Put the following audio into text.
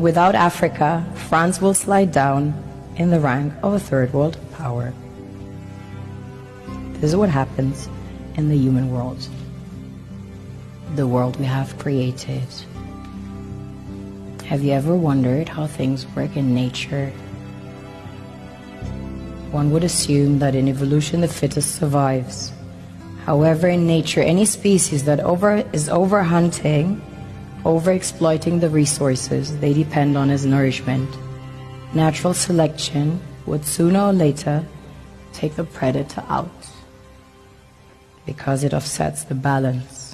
Without Africa, France will slide down in the rank of a third world power. This is what happens in the human world, the world we have created. Have you ever wondered how things work in nature? One would assume that in evolution the fittest survives. However, in nature, any species that over, is overhunting over-exploiting the resources they depend on as nourishment. Natural selection would sooner or later take the predator out because it offsets the balance.